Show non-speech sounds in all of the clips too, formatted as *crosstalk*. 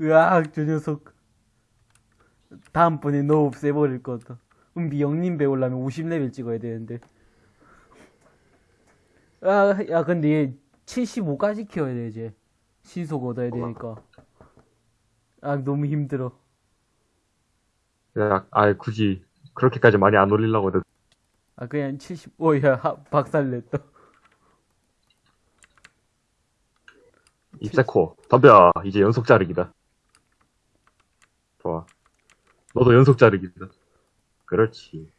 으악, 저 녀석. 다음번에 너 없애버릴 거다. 은비 영님 배우려면 50레벨 찍어야 되는데. 아, 야, 근데 얘 75까지 키워야 돼, 이제. 신속 얻어야 되니까. 아, 너무 힘들어. 야, 아, 굳이 그렇게까지 많이 안 올리려고 해도 아, 그냥 70, 오, 야, 하- 박살냈다. 입세코 덤벼 이제 연속 자르기다 좋아 너도 연속 자르기다 그렇지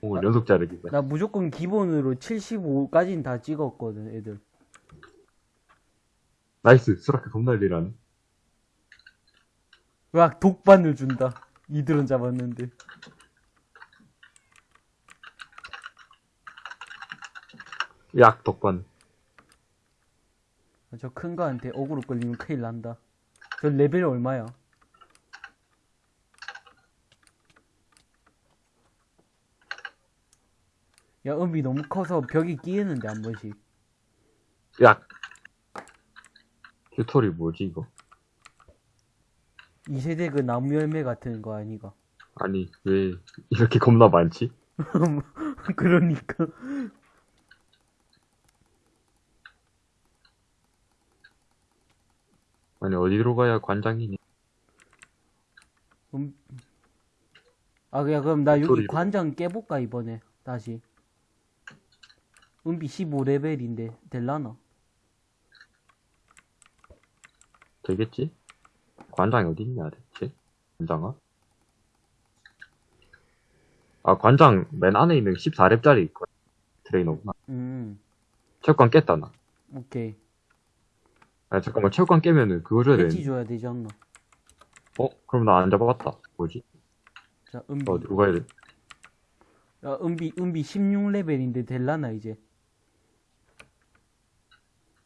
오늘 연속 자르기다 나 무조건 기본으로 75까지는 다 찍었거든, 애들. 나이스 수락해 겁날리라네 으악, 독반을 준다. 이들은 잡았는데. 약 덕반 저 큰 거한테 어그로 끌리면 큰일 난다. 저 레벨 얼마야? 야, 은비 너무 커서 벽에 끼이는데, 한 번씩. 야 규토리 뭐지 이거 2세대 그 나무 열매 같은 거 아니가? 아니 왜 이렇게 겁나 많지 *laughs* 그러니까. 아니 어디로 가야 관장이니 음. 아, 야, 그럼 나 여기 소리로. 관장 깨볼까, 이번에. 다시. 은비 15레벨인데, 될라나? 되겠지 관장이 어디 있냐 대체 관장아 아 관장 맨 안에 있는 14렙짜리 있거든 트레이너구나 음, 체육관 깼다 나 오케이. 아 잠깐만 체육관 깨면은 그거 줘야 배지 되는데 줘야 되지 않나? 어? 그럼 나 안 잡아봤다 뭐지? 자, 은비. 어디로 가야 돼? 야, 은비, 은비 16레벨인데 될라나, 이제.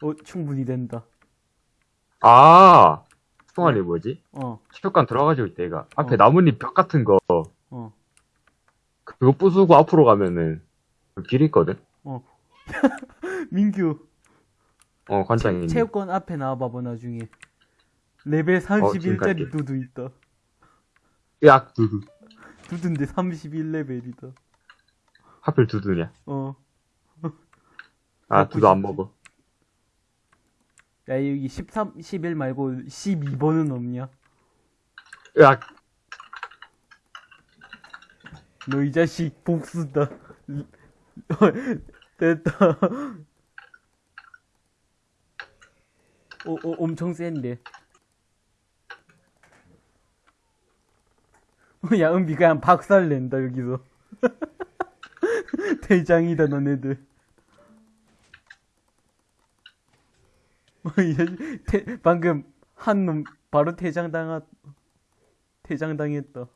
어, 충분히 된다. 아! 통안이 뭐지? 어, 체육관 들어가지고 얘가. 앞에 어. 나뭇잎 벽 같은 거, 어, 그거 부수고 앞으로 가면은, 그 길이 있거든? 어. *laughs* 민규, 어, 관장이. 있네. 체육관 앞에 나와봐봐, 나중에. 레벨 지금 31짜리 갈게. 두두 있다. 약, 두두. 두두인데 31레벨이다. 하필 두두냐? 어. 아, 두두 안. 먹어. 야, 여기 13, 11 말고 12번은 없냐? 약! 너이 자식 복수다. *laughs* 됐다. 오, 오, 엄청 센데. 야, 은비 그냥 박살 낸다, 여기서. *laughs* 대장이다, 너네들. 태- 방금 한 놈 바로 퇴장당하, 퇴장당했다.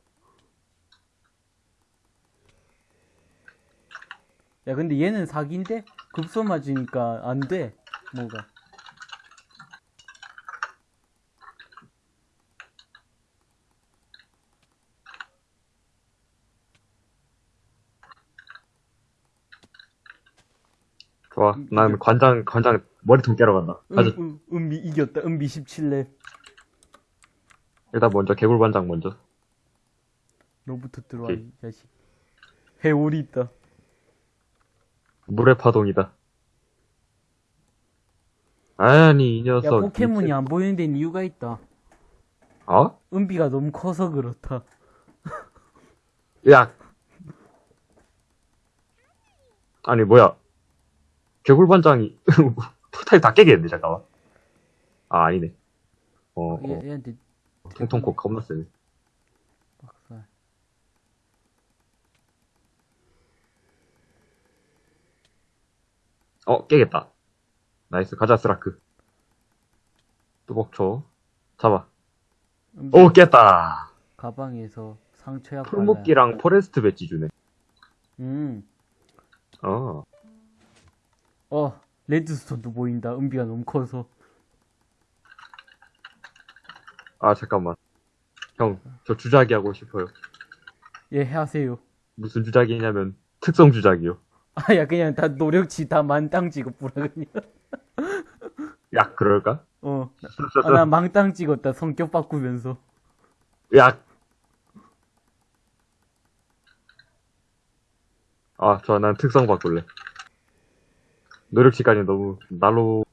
야, 근데 얘는 사기인데? 급소 맞으니까 안 돼. 뭐가. 좋아. 난 관장, 관장 머리통 깨러 간다. 가자. 음, 음, 은비 이겼다. 은비 17렙. 일단 먼저 개굴 관장 먼저. 너부터 들어와, 오케이. 이 자식. 해오리 있다. 물의 파동이다. 아니, 이 야, 녀석. 포켓몬이 안 보이는 데는 이유가 있다. 어? 은비가 너무 커서 그렇다. 약! 아니, 뭐야. 개굴 관장이, 토탈 다 깨겠는데, 잠깐만. 아, 아니네. 어, 어. 얘, 얘한테 통통코 겁나 세네. 박살. 어, 깨겠다. nice, 가자, 스라크. 뚜벅초. 잡아. 오, 깼다! 가방에서 상처약 풀묶기랑 포레스트 배지 주네. 음. 어. 어, 레드스톤도 보인다. 은비가 너무 커서. 아, 잠깐만. 형, 저 주작이 하고 싶어요. 예, 하세요. 무슨 주작이냐면, 특성 주작이요. 아, 야, 그냥 다 노력치 다 만땅 뿌라, 그냥. 야, 그럴까? 어. 아, 나 *laughs* 망땅 찍었다. 성격 바꾸면서. 야. 아, 좋아. 난 특성 바꿀래. 노력 시간이 너무 날로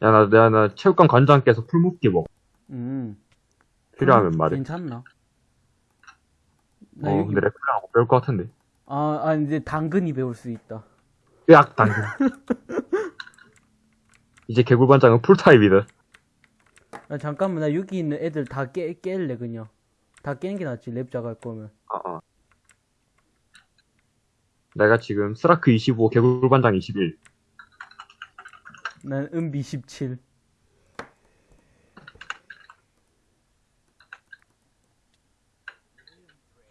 야, 나, 나, 나 체육관 관장께서 풀묶기 먹어. 음. 필요하면 말해. 괜찮나? 나 어, 여기- 근데 레프랑하고 배울 것 같은데. 아, 아, 이제 당근이 배울 수 있다. 으악, 당근. *laughs* 이제 개굴반장은 풀타입이다. 아, 잠깐만, 나 여기 있는 애들 다 깨, 깰래, 그냥. 다 깨는 게 낫지, 랩작 할 거면. 아, 아. 내가 지금 스라크 25, 개굴반장 21. 난 은비 17.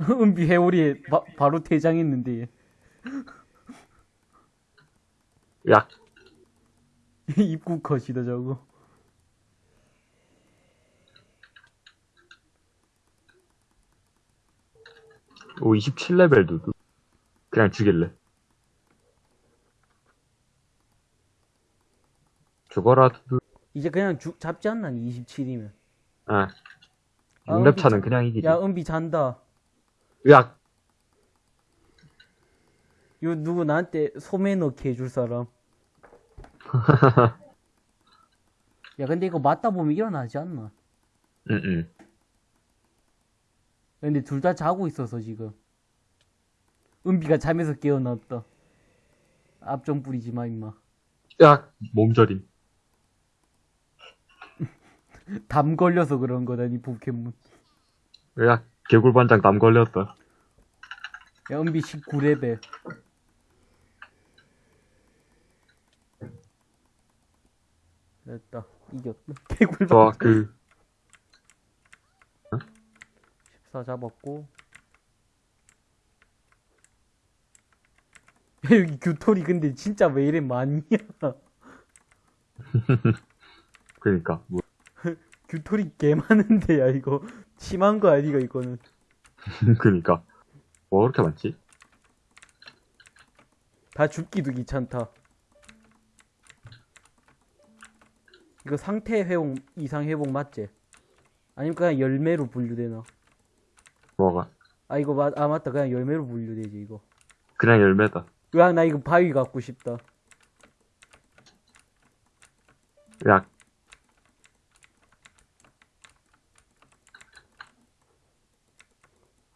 은비 회오리에 바, 바로 퇴장했는데, 얘. 야, 입구 컷이다, 저거. 오, 27레벨 두두. 그냥 죽일래. 죽어라, 두두. 이제 그냥 죽, 잡지 않나, 27이면. 아. 아, 6렙 차는 은비 그냥 이기지. 야, 은비 잔다. 으악! 요, 누구 나한테 소매 넣게 해줄 사람. *laughs* 야, 근데 이거 맞다 보면 일어나지 않나? 응, 응. 근데 둘 다 자고 있어서 지금. 은비가 잠에서 깨어났다. 앞좀 뿌리지 마, 임마. 으악! 몸저림. *laughs* 담 걸려서 그런 거다, 니 포켓몬. 으악! 개굴반장 남 걸렸다. 야, 은비 19레벨. 됐다. 이겼다. *laughs* 개굴 좋아, 그, 14 잡았고. *laughs* 야, 여기 규토리 근데 진짜 왜 이래 많냐? *laughs* 그니까. 뭐, *laughs* 규토리 개 많은데, 야, 이거. 심한 거 아니가, 이거는. 그니까. 뭐, 그렇게 많지? 다 죽기도 귀찮다. 이거 상태 회복, 이상 회복 맞지? 아니면 그냥 열매로 분류되나? 뭐가? 아, 이거 맞, 아, 맞다. 그냥 열매로 분류되지, 이거. 그냥 열매다. 으악, 나 이거 바위 갖고 싶다. 으악!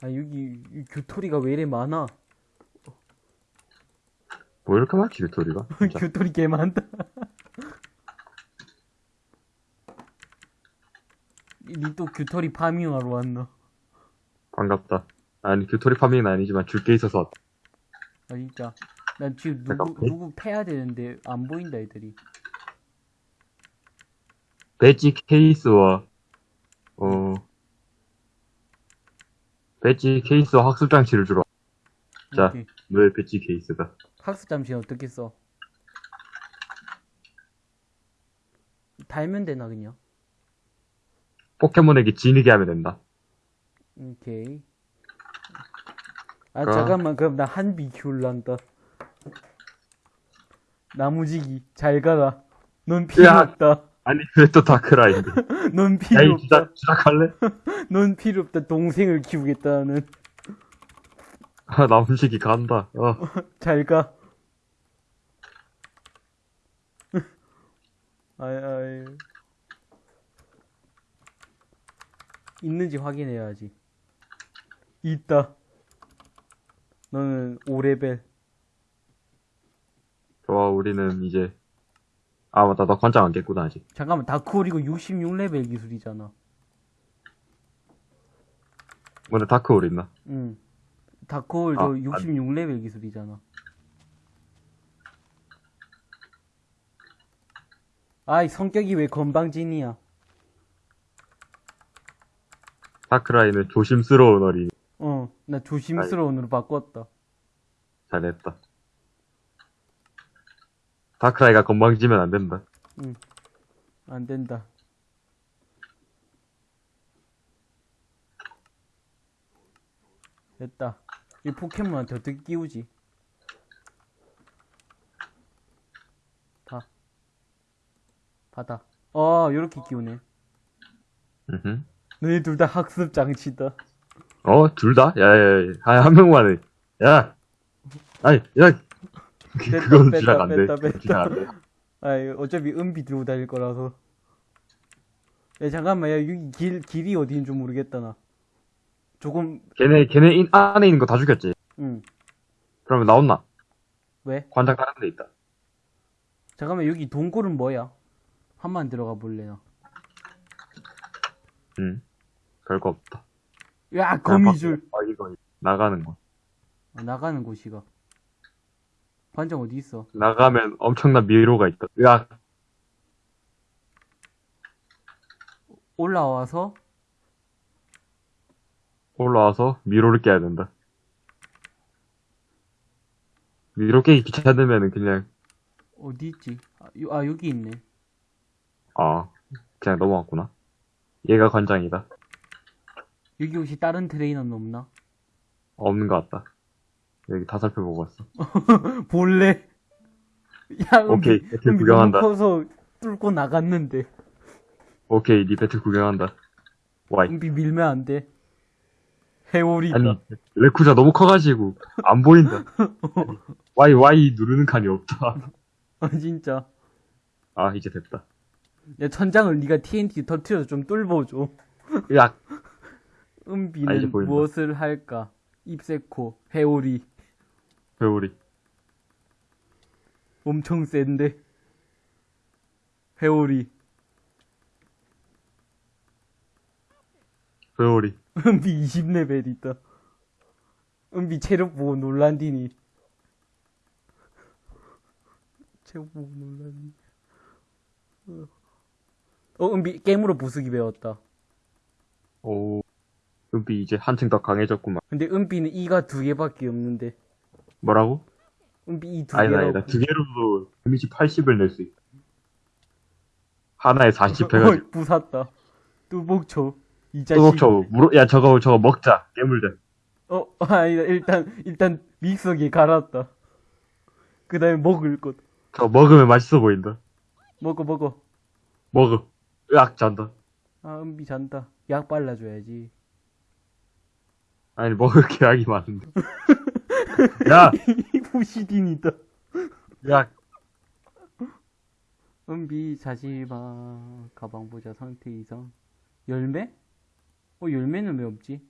아, 여기, 이 규토리가 왜 이래 많아? 뭐 이렇게 많지, 빅토리가? *laughs* 진짜. 규토리 개 많다. *laughs* 니또 규토리 파밍하러 왔나? 반갑다. 아니, 규토리 파밍은 아니지만 줄 게 있어서 왔다. 아 진짜 난 지금 잠깐, 누구 배- 누구 패야 되는데 안 보인다 애들이 배지 케이스와, 어, 배지 케이스와 학습 장치를 주러. 자. 오케이. 너의 배지 케이스다. 학습 장치는 어떻게 써? 달면 되나 그냥? 포켓몬에게 지니게 하면 된다. 오케이 아 어. 잠깐만 그럼 나 한비 키울란다 나무지기 잘 가라 넌 필요 야. 없다 아니, 왜 또 다크라인데? *laughs* 넌 야, 필요 이 없다 주작, 주작할래? *laughs* 넌 필요 없다 동생을 키우겠다 나는 아, 나무식이 간다. 어. *laughs* 잘 가 아이 아이 있는지 확인해야지 있다 너는 5레벨 좋아, 우리는 이제. 아, 맞다. 너 관장 안 깼구나, 아직. 잠깐만 다크홀 이거 66레벨 기술이잖아 근데 다크홀 있나? 응 다크홀 아, 저 안- 66레벨 기술이잖아 아이 성격이 왜 건방진이야 다크라인은 조심스러운 어린이. 어, 나 조심스러운으로 바꿨다. 잘했다. 다크라이가 건방지면 안 된다. 응. 안 된다. 됐다. 이 포켓몬한테 어떻게 끼우지? 다. 받아. 아, 요렇게 끼우네. 으흠. 너희 둘 다 학습 장치다. 어, 둘 다? 야, 야, 야, 한, 한 명만 해. 야! 아니, 야! 그- *laughs* 그건 주작 안 돼. 뺐다, 뺐다. 주작 안 돼. 아이, 어차피 은비 들고 다닐 거라서. 야, 잠깐만, 야, 여기 길, 길이 어디인 줄 모르겠다, 나. 조금, 걔네, 걔네 인, 안에 있는 거 다 죽였지. 응. 그러면 나온나? 왜? 관장 다른 데 있다. 잠깐만, 여기 동굴은 뭐야? 한번 들어가 볼래, 나. 응. 별거 없다. 야, 거미줄. 아, 이거, 나가는 거. 아, 나가는 곳이가. 반장 어디 있어? 나가면 엄청난 미로가 있다. 야, 올라와서, 올라와서 미로를 깨야 된다. 미로 깨기 귀찮으면은 그냥, 어디 있지? 아, 요- 아, 여기 있네. 아, 그냥 넘어갔구나. 얘가 관장이다. 여기 혹시 다른 트레이너는 없나? 없는 것 같다. 여기 다 살펴보고 왔어. *laughs* 볼래? 야, 오케이, 은비, 배틀 은비 구경한다. 커서 뚫고 나갔는데. 오케이, 니 배틀 구경한다. 와이. 은비 밀면 안 돼. 해오리다. 아니, 레쿠자 너무 커가지고, 안 보인다. *laughs* 와이, 와이 누르는 칸이 없다. *laughs* 아, 진짜. 아, 이제 됐다. 야, 천장을 네가 TNT 터트려서 좀 뚫어줘. 야, 은비는. 무엇을 할까? 입세코, 해오리. 배우리. 엄청 센데. 해오리. 배우리. 은비 20레벨 있다. 은비 체력 보고 놀란디니. 체력 보고 놀란디. 어, 은비 게임으로 부수기 배웠다. 오, 은비 이제 한층 더 강해졌구만. 근데 은비는 이가 두 개밖에 없는데. 뭐라고? 은비 이두 아니다, 개라고. 아니다. 두 개로도 데미지 80을 낼 수 있다. 하나에 40 해가지고. *laughs* 어이, 부쉈다. 뚜복초. 이 자식. 또먹쳐 물어, 야, 저거, 저거 먹자. 깨물자. 어, *laughs* 아니다. 일단, 일단 믹서기에 갈았다. 그 다음에 먹을 것. 저거 먹으면 맛있어 보인다. 먹어, 먹어. 먹어. 으악, 잔다. 아, 은비 잔다. 약 발라줘야지. 아니, 먹을 계약이 많은데. *laughs* 야! 부시딘이다. 야! 은비 자지마 가방 보자 상태 이상 열매? 어 열매는 왜 없지?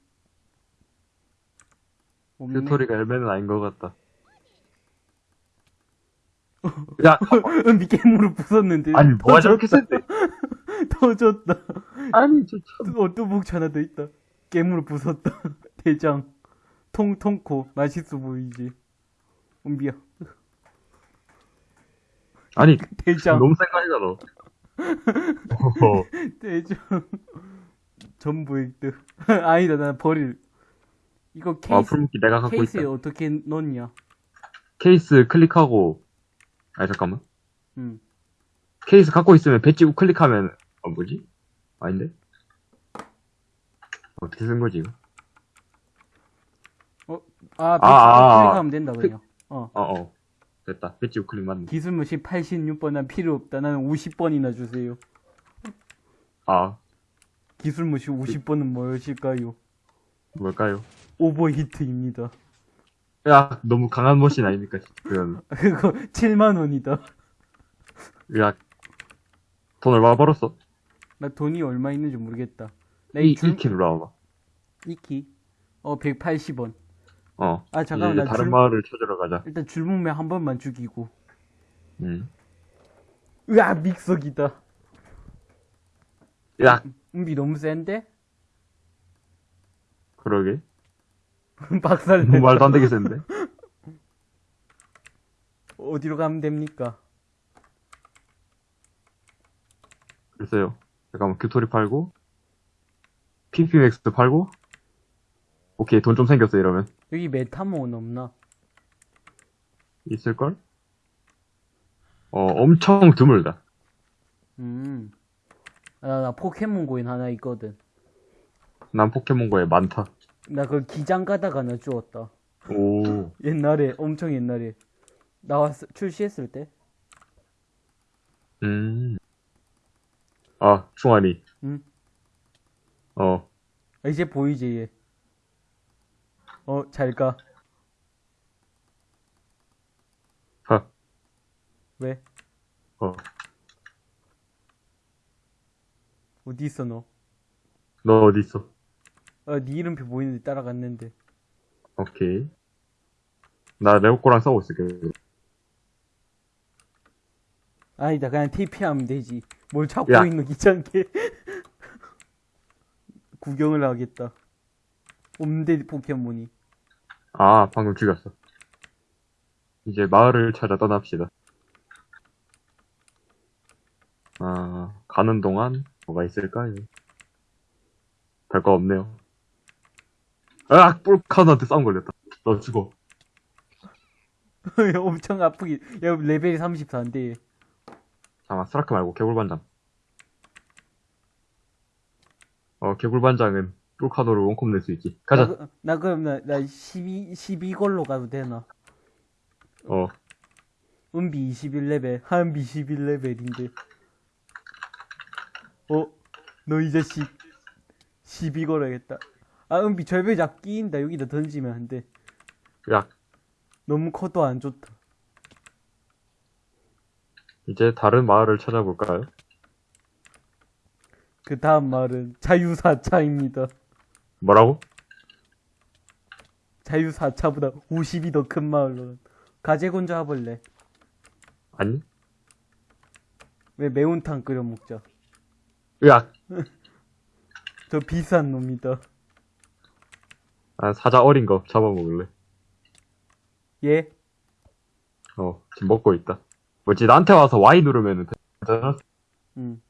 없네. 튜토리가 열매는 아닌 것 같다. *laughs* 야! 은비 깨물을 부쉈는데 아니, 뭐가 저렇게 센데? *laughs* 터졌다 아니, 저, 참. 어 뚜벅 하나 더 있다 깨물을 부쉈다 대장 통통코 맛있어 보이지 은비야 아니, 대장 너무. *laughs* 어허. 대장 전부 획득 *laughs* 아니다 나 버릴 이거 아, 케이스 풀무기 내가 갖고 케이스에 있다. 어떻게 넣냐 케이스 클릭하고, 아니, 잠깐만. 응 케이스 갖고 있으면 배지 우클릭하면, 어, 뭐지? 아닌데? 어떻게 쓴 거지, 이거? 아, 아, 아, 클릭하면 된다, 그냥. 어. 어, 어. 됐다. 배지 우클릭 맞네. 기술무시 86번, 난 필요 없다. 나는 50번이나 주세요. 아, 기술무시 50번은 무엇일까요? 뭘까요? 오버히트입니다. 야, 너무 강한 머신 아닙니까? 그건, *laughs* 그거 7만원이다. 야, 돈 얼마 벌었어? 나 돈이 얼마 있는지 모르겠다. 나 이, 이 줄, 이키 눌러봐봐. 이키. 어, 180원. 어. 아, 이제 잠깐만, 나 다른 줄, 마을을 찾으러 가자. 일단 줄목매 한 번만 죽이고. 음. 으아, 믹서기다. 야, 은비 너무 센데? 그러게. *laughs* 박살 뭐 말도 안 되게 센데? *laughs* 어디로 가면 됩니까? 글쎄요. 잠깐만, 규토리 팔고, PPMX 팔고, 오케이, 돈 좀 생겼어, 이러면. 여기 메타몬 없나? 있을걸? 어, 엄청 드물다. 음. 아, 나, 나 포켓몬 고인 하나 있거든. 난 포켓몬고에 많다. 나그 기장 가다가 나 주웠다. 오, 옛날에 엄청 옛날에 나왔 출시했을 때 음. 아, 충환이. 응? 어, 아, 이제 보이지, 얘. 어, 잘 가. 하, 왜? 어. 어디 있어, 너? 너 어디 있어? 아, 네 이름표 보이는데 따라갔는데. 오케이. 나 레오코랑 싸우고 있을게. 아니다, 그냥 TP하면 되지. 뭘 찾고 야. 있는 귀찮게. *laughs* 구경을 하겠다. 없는데, 포켓몬이. 아, 방금 죽였어. 이제 마을을 찾아 떠납시다. 아, 가는 동안 뭐가 있을까요? 별거 없네요. 아, 뿔카운한테 싸움 걸렸다. 너 죽어. *laughs* 엄청 아프기. 야, 레벨이 34인데. 잠깐, 스라크 말고 개굴반장. 어, 개굴반장은 뿔카노로 원콤 낼수 있지. 나, 가자. 그- 나 그럼 나, 나 12, 12걸로 가도 되나? 어, 은비 21레벨, 한비 21레벨인데. 어? 너 이 자식 12 걸어야겠다. 아, 은비 절벽 끼인다. 여기다 던지면 안 돼. 야, 너무 커도 안 좋다. 이제 다른 마을을 찾아볼까요? 그 다음 말은 자유사차입니다. 뭐라고? 자유사차보다 50이 더 큰 마을로. 가재곤 잡을래. 아니? 왜 매운탕 끓여 먹자. 으악! *laughs* 저 비싼 놈이다. 난 사자 어린 거 잡아먹을래. 예? 어, 지금 먹고 있다. 뭐지, 나한테 와서 Y 누르면은 되잖아? 응.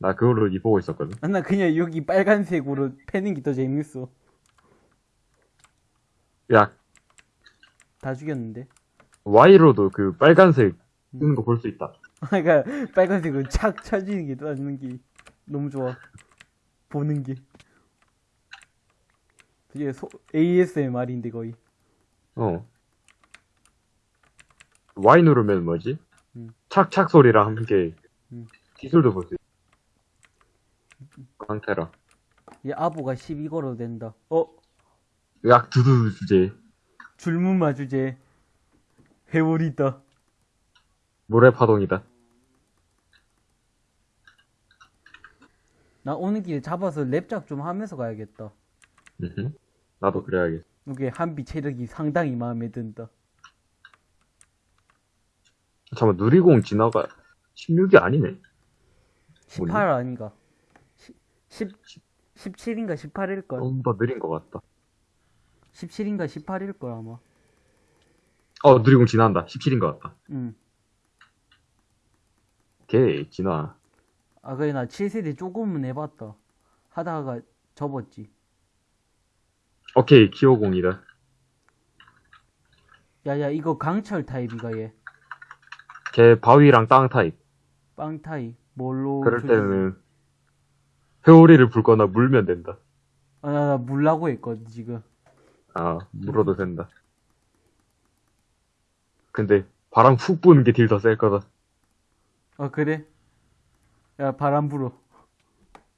나 그걸로 이 보고 있었거든. 아, 나 그냥 여기 빨간색으로 패는 게 더 재밌어. 야, 다 죽였는데. Y로도 그 빨간색 뜨는 거 볼 수 있다. *laughs* 그러니까 빨간색으로 착 쳐지는 게 떠지는 게 너무 좋아. 보는 게. 이게 소, ASMR인데 거의. 어. Y 누르면 뭐지? 음. 착착 소리랑 함께 음. 기술도 볼 수 있다. 광테라. 얘 아보가 12걸어도 된다. 어? 으악, 두두 주제. 줄무마 주제. 회오리다. 모래파동이다. 나 오는 길에 잡아서 랩작 좀 하면서 가야겠다. 나도 그래야겠어. 이게 한비 체력이 상당히 마음에 든다. 잠깐만, 누리공 진화가 16이 아니네. 18 아닌가? 10, 17인가 18일걸? 좀 더 느린 것 같다. 17인가 18일걸 아마. 어, 누리공 진화한다. 17인 것 같다. 응. 오케이, 진화. 아, 그래, 나 7세대 조금은 해봤다. 하다가 접었지. 오케이, 키오공이다. 야, 야, 이거 강철 타입이가 얘. 걔 바위랑 땅 타입. 땅 타입. 뭘로. 그럴 때는 회오리를 불거나 물면 된다. 아, 나, 나 물라고 했거든, 지금. 아, 물어도 된다. 근데 바람 훅 부는 게 딜 더 셀 거다. 아, 그래? 야, 바람 불어.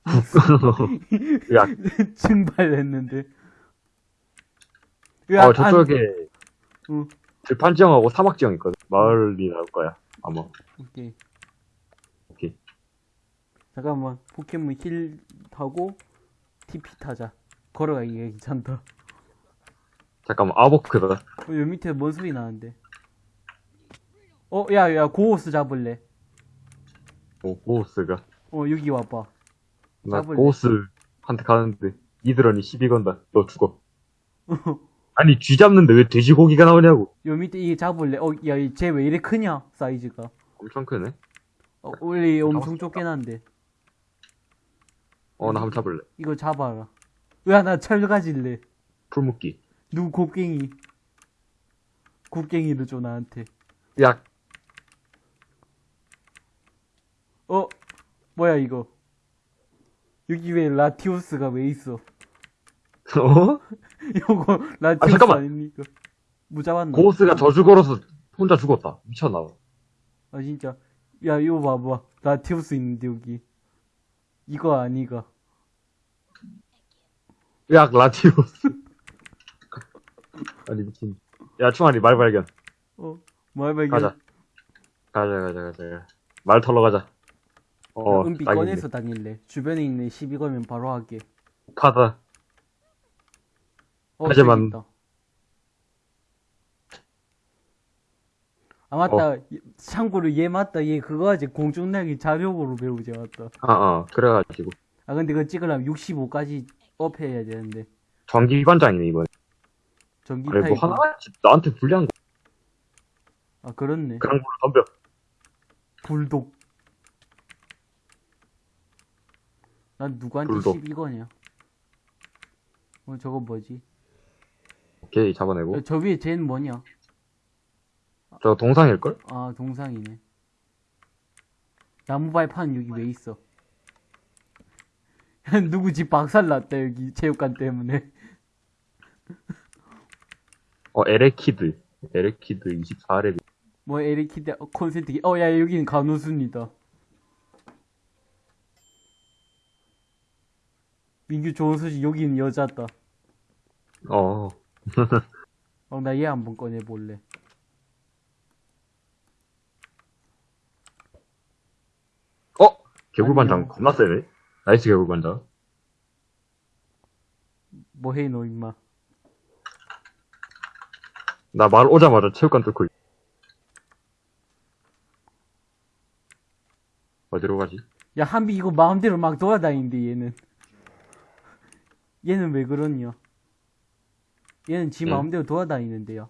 *laughs* 야, *laughs* 증발했는데. 어, 저쪽에 응. 들판 지형하고 사막 지형 있거든. 마을이 나올 거야. 아마. 오케이. 잠깐만, 포켓몬 힐 타고, TP 타자. 걸어가기가 귀찮다. 잠깐만, 아보크다. 어, 여기 밑에 뭔 소리 나는데? 어, 야, 야, 고오스 잡을래. 오, 고우스가. 어, 여기 와봐. 나 잡을래. 고우스한테 가는데 이드런이 시비 건다. 너 죽어. *laughs* 아니, 쥐 잡는데 왜 돼지고기가 나오냐고. 요 밑에 이게 잡을래. 어, 야, 쟤 왜 이래 크냐? 사이즈가. 엄청 크네. 어, 원래 엄청 잡았어. 좁게난데. 어, 나 한번 잡을래. 이거 잡아라. 야, 나철 가질래. 풀묶기. 누구 곱갱이. 곱갱이를 줘, 나한테. 야, 어? 뭐야, 이거. 여기 왜 라티오스가 왜 있어? 어? *laughs* 이거 라티오스 잠깐만. 아, 닙니까 뭐 잡았나? 고오스가 저주 걸어서 혼자 죽었다. 미쳤나 봐. 아, 진짜. 야, 이거 봐봐. 라티오스 있는데, 여기. 이거 아니가. 으악, 라티오스. *laughs* 아니, 미친. 야, 충아리, 말 발견. 어, 말 발견. 가자. 가자, 가자, 가자. 말 털러 가자. 어, 은비 딱이네. 꺼내서 다닐래. 주변에 있는 시비 걸면 바로 하게. 카드. 어, 하지만-. 아 맞다. 참고로 얘 맞다. 얘 그거 하지 공중날기 자력으로 배우지 맞다. 아, 어, 그래가지고. 아 근데 그거 찍으려면 65까지 업해야 되는데 전기관장이네, 이번. 전기 타입. 뭐 하나같이 나한테 불리한 거. 아 그렇네. 그런 걸로 덤벼. 불독. 난 누구한테 불독. 시비 거냐? 어 저거 뭐지? 오케이, 잡아내고. 야, 저 위에 쟤는 뭐냐? 저 동상일걸? 아 동상이네. 나무 발판 여기 왜 있어? *laughs* 누구 집 박살났다 여기 체육관 때문에. 어, 에레키드. 에레키드 24레벨. 뭐 에레키드 어, 콘센트 어야 여기는 간호순이다. 민규 좋은 소식 여기는 여자다. 어, *laughs* 어 나 얘 한번 꺼내 볼래. 어? 개굴반장. 겁나 세네? nice 개굴반장. 뭐해 너 임마. 나 말 오자마자 체육관 뚫고 있- 어디로 가지? 야 한비 이거 마음대로 막 돌아다니는데 얘는. 얘는 왜 그러냐? 얘는 지 응? 마음대로 돌아다니는데요.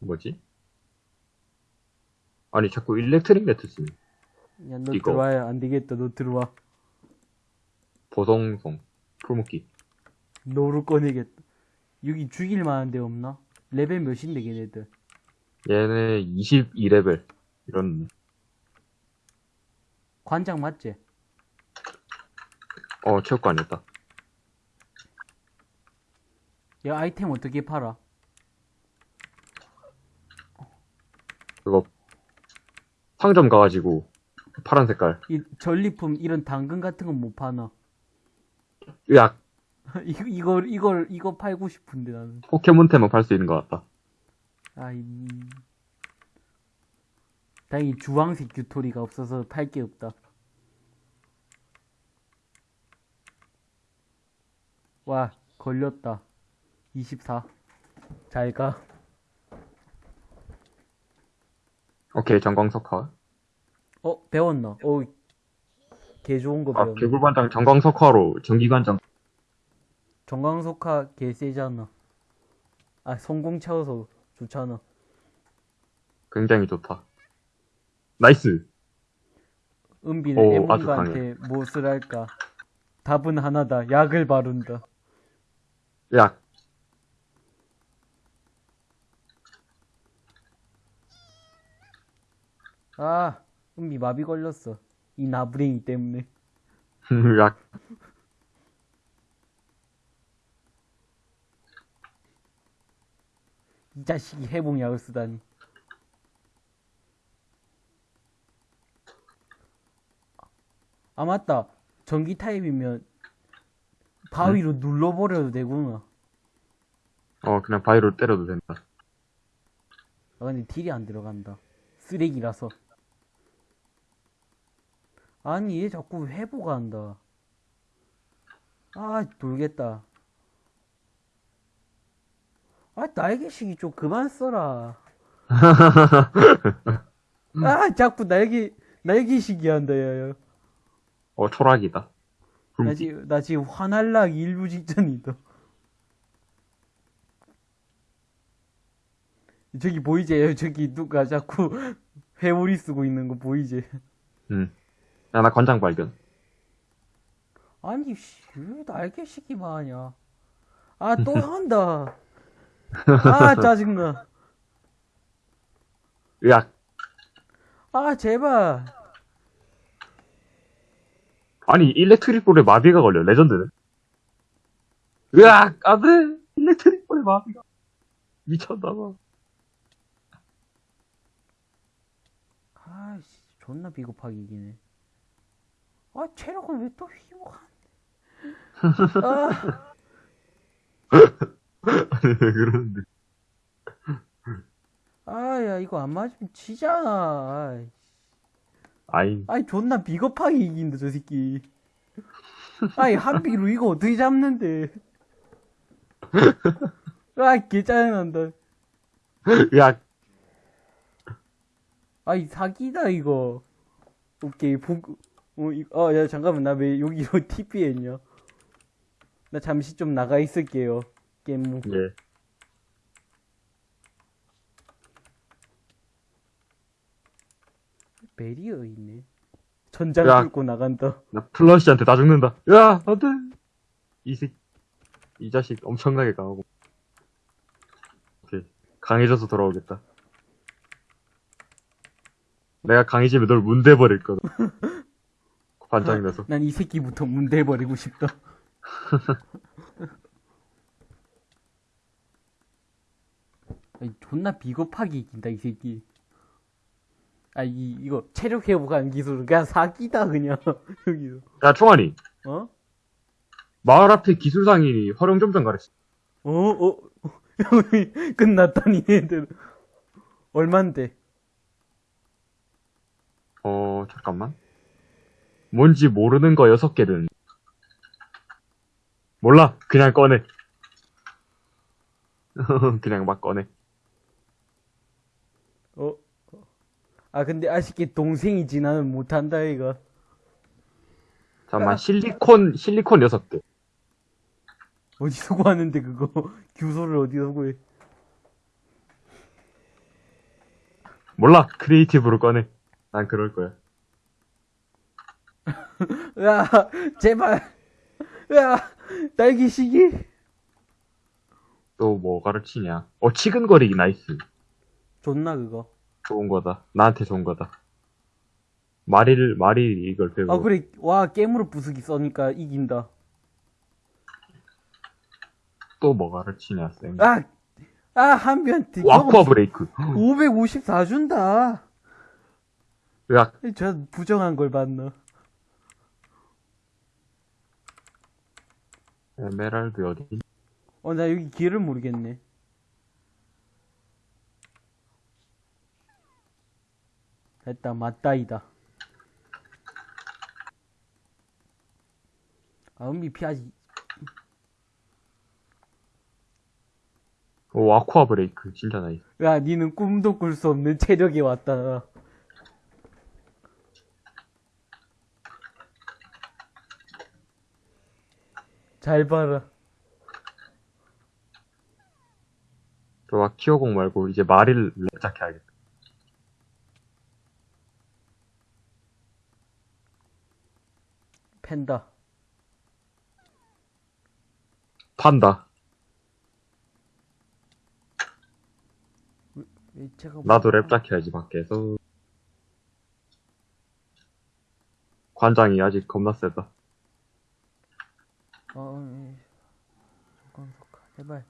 뭐지? 아니 자꾸 일렉트릭 네트 쓰네 야너 이거. 들어와야 안 되겠다. 너 들어와. 보송송 풀묶기 너로 꺼내겠다. 여기 죽일 만한 데 없나? 레벨 몇인데 걔네들? 얘네 22레벨 이런 관장 맞지? 어 체육관이었다 야 아이템 어떻게 팔아? 그거 상점 가가지고 파란 색깔 이 전리품 이런 당근 같은 건 못 파나? 으악 *laughs* 이거 이걸 이걸 이거 팔고 싶은데 나는. 포켓몬템은 팔 수 있는 것 같다 아 이. 다행히 주황색 규토리가 없어서 팔 게 없다. 와 걸렸다. 24. 잘 가. 오케이 전광석화 어 배웠나? 어. 개 좋은 거아 배웠네. 개굴반장 전광석화로 전기관장 전광석화 개 세잖아. 아 성공 채워서 좋잖아. 굉장히 좋다 nice 은비는 오, 아주 애문가한테 무엇을 할까? 답은 하나다. 약을 바른다. 야 아, 은비 마비 걸렸어. 이 나부랭이 때문에. 야이 자식이 해봉약을 쓰다니. 아, 맞다. 전기 타입이면 바위로 눌러버려도 되구나. 어 그냥 바위로 때려도 된다 아, 근데 딜이 안 들어간다. 쓰레기라서. 아니, 얘 자꾸 회복한다. 아, 돌겠다. 아, 날개식이 좀 그만 써라. *laughs* 아, 자꾸 날개, 날개식이 한다, 야, 야. 어 초락이다 나 지금, 나 지금 화날락 일부 직전이다. 저기 보이지? 저기 누가 자꾸 *laughs* 회오리 쓰고 있는 거 보이지? 응. 야, 나 관장 발견. 아니, 씨, 왜 날개 시기만 하냐. 아, 또 *laughs* 한다. 아, 짜증나. 으악. 아, 제발. 아니, 일렉트릭 볼에 마비가 걸려, 레전드는. 으악! 안 돼! 일렉트릭 볼에 마비가. 미쳤나봐. 아이씨, 존나 비겁하게 이기네. 아, 체력을 왜또 휘목한. 아, *laughs* 아니, 왜 그러는데. 아, 야, 이거 안 맞으면 지잖아. 아이. 아이, 아이, 존나 비겁하게 이긴다, 저 새끼. 아이, 한비로 이거 어떻게 잡는데. *laughs* 아, 개 짜증난다. 야, 아이, 사기다, 이거. 오케이, 복, 어, 이, 어, 야, 잠깐만, 나 왜 여기로 TP 했냐? 나 잠시 좀 나가 있을게요. 게임. 예. 베리어 있네. 전장 야. 뚫고 나간다. 나 플러시한테 다 죽는다. 야, 안 돼! 이 새, 이 자식 엄청나게 강하고. 오케이. 강해져서 돌아오겠다. 내가 강해지면 널 문대버릴 거다. *laughs* 반장이 나서. 난 이 새끼부터 문대버리고 싶다. *laughs* 아니, 존나 비겁하게 이긴다, 이 새끼. 아, 이, 이거, 체력 회복하는 기술은 그냥 사기다, 그냥. *laughs* 여기서. 야, 총알이. 어? 마을 앞에 기술상인이 활용 점점 가랬어. 어, 어, *laughs* 끝났다니, 얘들. 얼만데? 어, 잠깐만. 뭔지 모르는 거 여섯 개는. 몰라. 그냥 꺼내. *laughs* 그냥 막 꺼내. 어? 아, 근데 아쉽게 동생이지, 나는 못한다, 이거. 잠깐만, 실리콘, 실리콘 여섯 개. 어디서 구하는데, 그거. *laughs* 규소를 어디서 구해. 몰라. creative로 꺼내. 난 그럴 거야. *laughs* 야, 제발. 야, 딸기 시기. 또 뭐 가르치냐. 어, 치근거리기 nice. 좋나, 그거. 좋은 거다. 나한테 좋은 거다. 마릴을, 마릴 이걸 배우고. 아, 그래. 와, 깨물어 부수기 써니까 이긴다. 또 뭐 가르치냐, 쌤. 아, 아, 한비한테. 와쿠아 브레이크. 554 준다. 야, 저 부정한 걸 봤나. 에메랄드 어디? 어, 나 여기 길을 모르겠네. 됐다, 맞다이다. 아, 은비 피하지. 오, 아쿠아 브레이크. 진짜 nice. 야, 니는 꿈도 꿀 수 없는 체력이 왔다. 잘 봐라. 좋아, 키오공 말고 이제 마릴을 랩작 해야겠다. 팬다. 판다. 나도 랩작 해야지, 밖에서. 관장이 아직 겁나 세다. 어, 예. 잠깐, 잠깐, 제발.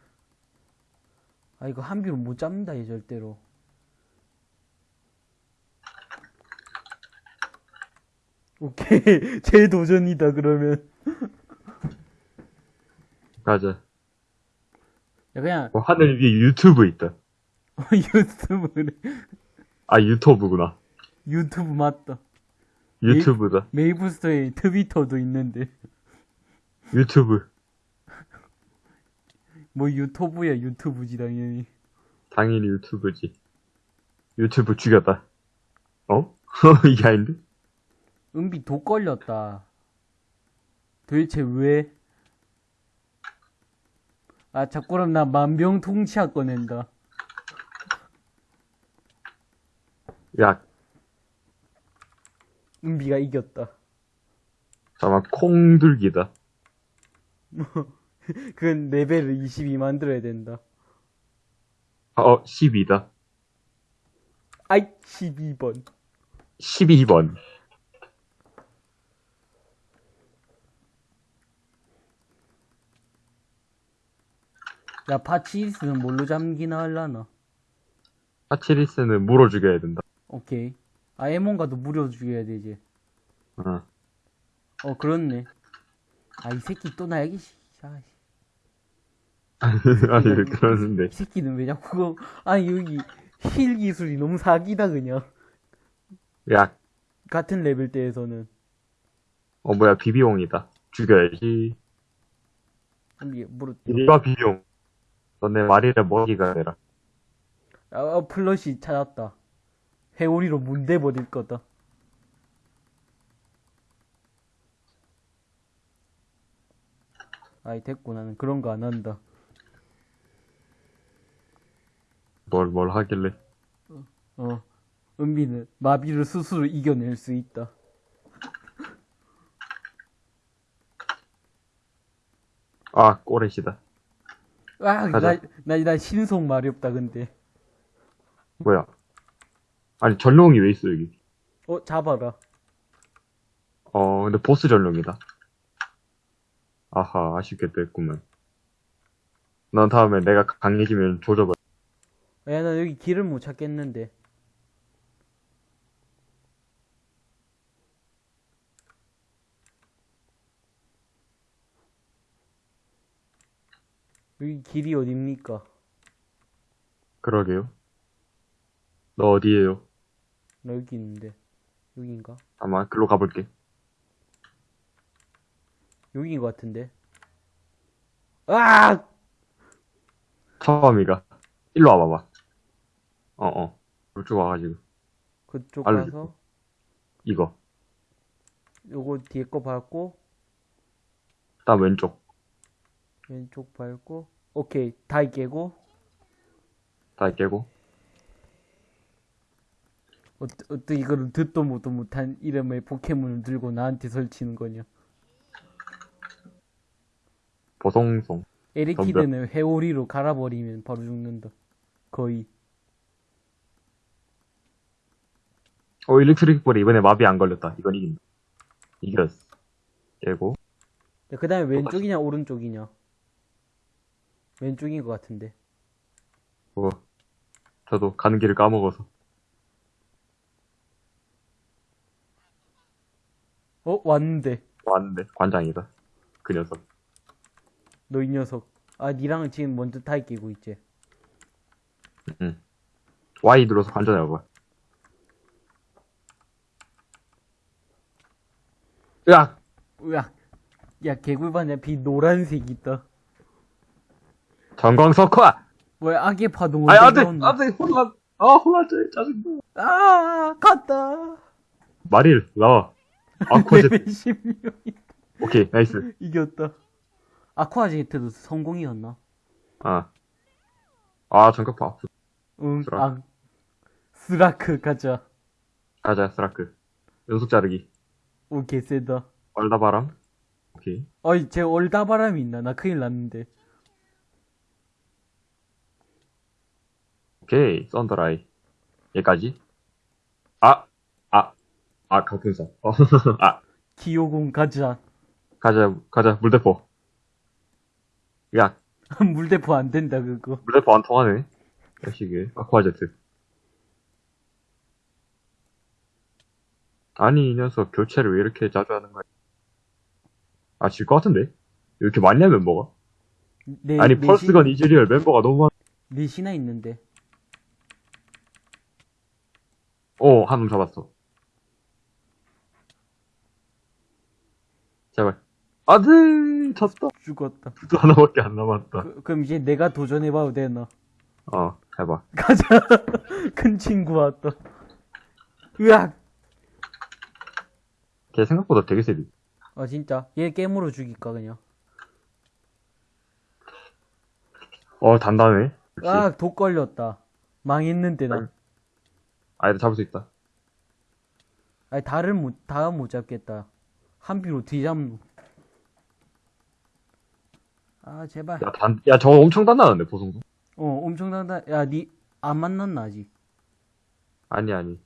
아, 이거 한 비로 못 잡는다, 얘 절대로. 오케이. *laughs* 재도전이다, 그러면. 가자. 야, 그냥, 어, 하늘 위에 유튜브 있다. *laughs* 유튜브래. 아, 유튜브구나. 유튜브 맞다. 유튜브다. 메이블스토어에 트위터도 있는데. 유튜브. 뭐 유튜브야, 유튜브지, 당연히. 당연히 유튜브지. 유튜브 죽였다. 어? *laughs* 이게 아닌데? 은비 독 걸렸다. 도대체 왜? 아, 자꾸 그럼 나 만병통치약 꺼낸다. 야, 은비가 이겼다. 잠깐만, 콩들기다. *laughs* 그건 레벨을 22 만들어야 된다. 어, 12다. 아이, 12번. 12번. 야, 파치리스는 뭘로 잠기나 할라나? 파치리스는 물어 죽여야 된다. 오케이. 아, 에몬가도 무려 죽여야 되지. 어. 어, 그렇네. 아, 이 새끼 또 나야기, 씨. 아, 씨. *laughs* 아니, 왜 그러는데. 이 새끼는 왜 자꾸, 그거- 아니, 여기, 힐 기술이 너무 사기다, 그냥. 야, 같은 레벨대에서는. 어, 뭐야, 비비용이다. 죽여야지. 이게, 뭐로, 이리와, 비비용. 너네 마릴의 먹이가 되라. 아, 아, 플러시 찾았다. 회오리로 문대 버릴 거다. 아이, 됐고, 나는 그런 거 안 한다. 뭘, 뭘 하길래. 어, 은비는 마비를 스스로 이겨낼 수 있다. 아, 꼬레시다. 아, 나, 가자. 나, 나 신속 말이 없다, 근데. 뭐야. 아니, 전룡이 왜 있어, 여기. 어, 잡아라. 어, 근데 보스 전룡이다. 아하, 아쉽게 됐구만. 넌 다음에 내가 강해지면 조져봐. 야, 나 여기 길을 못 찾겠는데. 여기 길이 어딥니까? 그러게요. 너 어디에요? 나 여기 있는데. 여긴가? 아마 글로 가볼게. 여기인 것 같은데. 아! 처음이가. 일로 와봐봐. 어어. 이쪽 와가지고. 그쪽. 가서, 이거. 요거 뒤에 거 밟고, 다음 왼쪽. 왼쪽 밟고, 오케이. 다 깨고, 다 깨고. 어떠 이거를 듣도 못도 못한 이름의 포켓몬을 들고 나한테 설치는 거냐. 보송송. 에리키드는 회오리로 갈아버리면 바로 죽는다. 거의. 어, 일렉트릭 볼이 이번에 마비 안 걸렸다. 이건 이긴다. 이겼어. 깨고. 그 다음에 왼쪽이냐, 오른쪽이냐. 왼쪽인 것 같은데. 어. 저도 가는 길을 까먹어서. 어, 왔는데. 왔는데. 관장이다. 그 녀석. 너 이 녀석. 아, 니랑은 지금 먼저 타이 끼고 있지. 응. Y 눌러서 관전해봐. 으악! 으악. 야, 개굴반야 비 노란색 있다. 전광석화! 뭐야, 악의 파동 아니, 안 언제 돼! 나온다. 안 돼! 혼란! 아, 혼란돼! 짜증나. 아, 갔다. 마릴, 나와. *laughs* 16이 오케이, 나이스. 이겼다. 아쿠아제트도 성공이었나? 아. 아, 전격파. 응, 스라크. 아, 스라크 가자. 가자, 스라크. 연속 자르기. 오, 개쎄다. 얼다바람. 오케이. 어이, 쟤 얼다바람이 있나? 나 큰일 났는데. 오케이, 썬더라이. 얘까지. 아! 아! 아, 강풍선. 어, *laughs* 아. 기호공 가자. 가자, 가자, 물대포. 야, *laughs* 물대포 안 된다, 그거. 물대포 안 통하네. 야식에 아쿠아제트. 아니, 이 녀석 교체를 왜 이렇게 자주 하는 거야? 아, 질 것 같은데? 이렇게 많냐, 멤버가? 네, 아니, 넷이- 펄스건 이즈리얼 멤버가 너무 많... 넷이나 있는데. 오, 한놈 잡았어. 제발. 안 돼! 졌다. 죽었다. 또 하나밖에 안 남았다. 그, 그럼 이제 내가 도전해봐도 되나? 어, 해봐. 가자. *laughs* 큰 친구 왔다. 으악. 걔 생각보다 되게 세리. 아, 진짜. 얘 깨물어 죽일까, 그냥. 어, 단단해. 아, 독 걸렸다. 망했는데, 나. 아이들 잡을 수 있다. 아니, 다를 못, 다못 잡겠다. 한 비로 뒤잡노. 아, 제발. 야, 단, 야, 저거 엄청 단단한데, 보송도. 어, 엄청 단단, 야, 니, 안 만났나, 아직? 아니, 아니.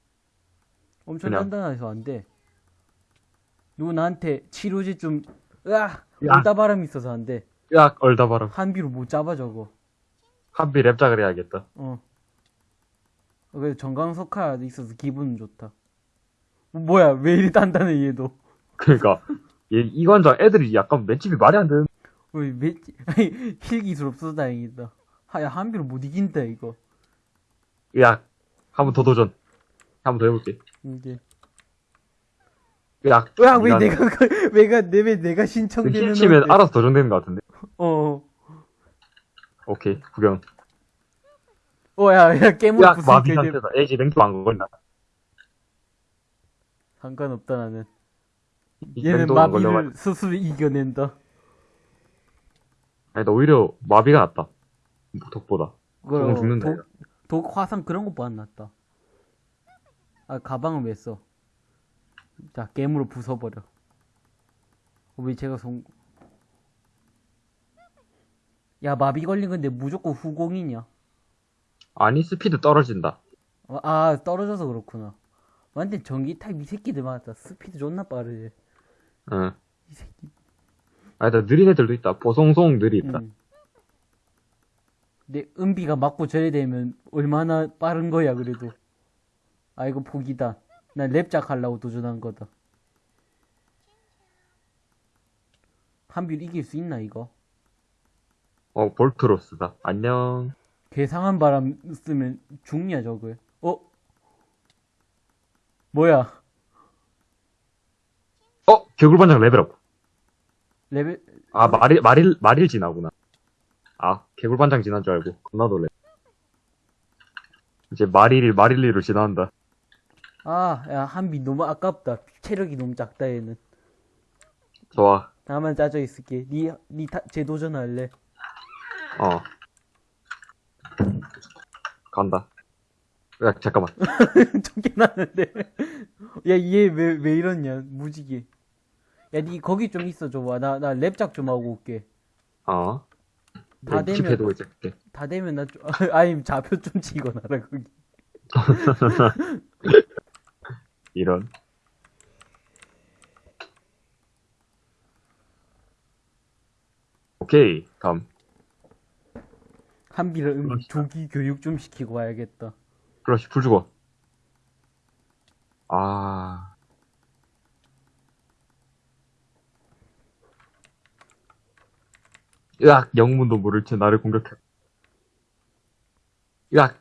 엄청 그냥. 단단해서 안 돼. 누구 나한테 치료제 좀, 으악! 야. 얼다바람 있어서 안 돼. 야, 얼다바람. 한 비로 못 잡아, 저거. 한비 랩작을 해야겠다. 어. 어, 그래, 정강석화 있어서 기분은 좋다. 어, 뭐야, 왜 이리 단단해, 얘도. 그니까, 얘, 이관장 애들이 약간 맷집이 말이 안 되는. 어이, 매, 아니, 힐 기술 없어서 다행이다. 하야, 한비로 못 이긴다, 이거. 야, 한 번 더 도전. 한 번 더 해볼게. 이제. 야, 야, 왜 니가 내가, 그- *laughs* 왜가, 내, 왜 내가 신청되는 힐 치면 건데. 알아서 도전되는 것 같은데. 어, 오케이, 구경. 어, 야, 야, 깨물 야, 마비 상태다. 애지 랭도 안 걸린다. 상관없다, 나는. 이 얘는 안 걸려가지고. 마비를 스스로 이겨낸다. 아니, 나 오히려 마비가 낫다. 독보다. 그건 죽는다, 독, 독, 화상 그런 것보다 안 낫다. 아, 가방을 왜 써? 자, 게임으로 부숴버려. 어, 왜 제가 송, 야, 마비 걸린 건데 무조건 후공이냐? 아니, 스피드 떨어진다. 어, 아, 떨어져서 그렇구나. 완전 전기 타입 이 새끼들 맞다. 스피드 존나 빠르지. 응. 이 새끼. 아니, 나 느린 애들도 있다. 보송송 느리 있다. 응. 내 은비가 맞고 저래 되면 얼마나 빠른 거야, 그래도. 아, 이거 포기다. 난 랩작 하려고 도전한 거다. 한빌 이길 수 있나, 이거? 어, 볼트로스다. 안녕. 괴상한 바람 쓰면 죽냐, 저거. 어? 뭐야? 어, 개굴반장 레벨업. 레벨, 아, 마릴, 마릴, 마릴 진화구나. 아, 개굴반장 진환 줄 알고. 겁나 놀래. 이제 마릴, 마릴리로 진화한다. 아, 야, 한비 너무 아깝다. 체력이 너무 작다, 얘는. 좋아. 나만 짜져 있을게. 니, 니, 타, 재도전 할래? 어. 간다. 야, 잠깐만. *laughs* 쫓겨났는데. 야, 얘 왜, 왜 이러냐, 무지개. 야, 니 거기 좀 있어 줘봐. 나, 나 랩작 좀 하고 올게. 어. 다 네, 되면-. 다 되면 나 좀, *laughs* 아니, 좌표 좀 찍어놔라, 거기. *laughs* 이런. 오케이, 다음. 한비를 음. 조기 교육 좀 시키고 와야겠다. 그렇지, 불 죽어. 아. 으악, 영문도 모를 채 나를 공격해. 으악!